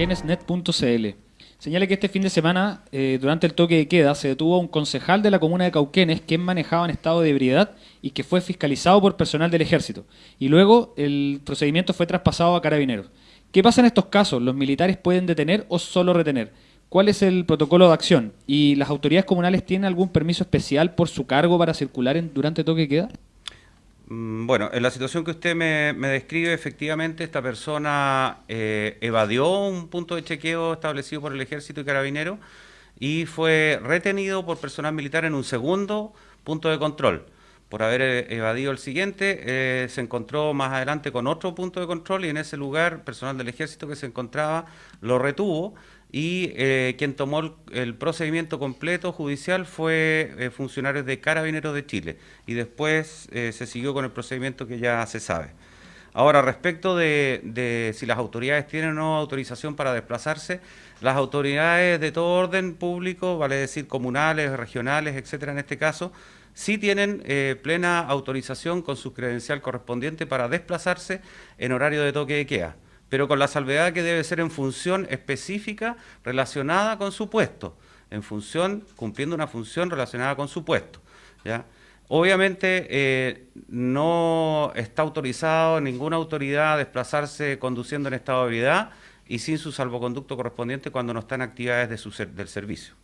cauquenesnet.cl. Señala que este fin de semana, eh, durante el toque de queda, se detuvo a un concejal de la comuna de Cauquenes quien manejaba en estado de ebriedad y que fue fiscalizado por personal del ejército. Y luego el procedimiento fue traspasado a carabineros. ¿Qué pasa en estos casos? ¿Los militares pueden detener o solo retener? ¿Cuál es el protocolo de acción? ¿Y las autoridades comunales tienen algún permiso especial por su cargo para circular en, durante toque de queda? Mm, bueno, en la situación que usted me, describe, efectivamente esta persona eh, evadió un punto de chequeo establecido por el Ejército y Carabinero y fue retenido por personal militar en un segundo punto de control. Por haber eh, evadido el siguiente, eh, se encontró más adelante con otro punto de control y en ese lugar personal del Ejército que se encontraba lo retuvo y eh, quien tomó el, procedimiento completo judicial fue eh, funcionarios de Carabineros de Chile y después eh, se siguió con el procedimiento que ya se sabe. Ahora, respecto de, si las autoridades tienen o no autorización para desplazarse, las autoridades de todo orden público, vale decir comunales, regionales, etcétera, en este caso, sí tienen plena autorización con su credencial correspondiente para desplazarse en horario de toque de queda pero con la salvedad que debe ser en función específica relacionada con su puesto, en función, cumpliendo una función relacionada con su puesto. Obviamente eh, no está autorizado ninguna autoridad a desplazarse conduciendo en estado de ebriedad y sin su salvoconducto correspondiente cuando no están actividades de su, del servicio.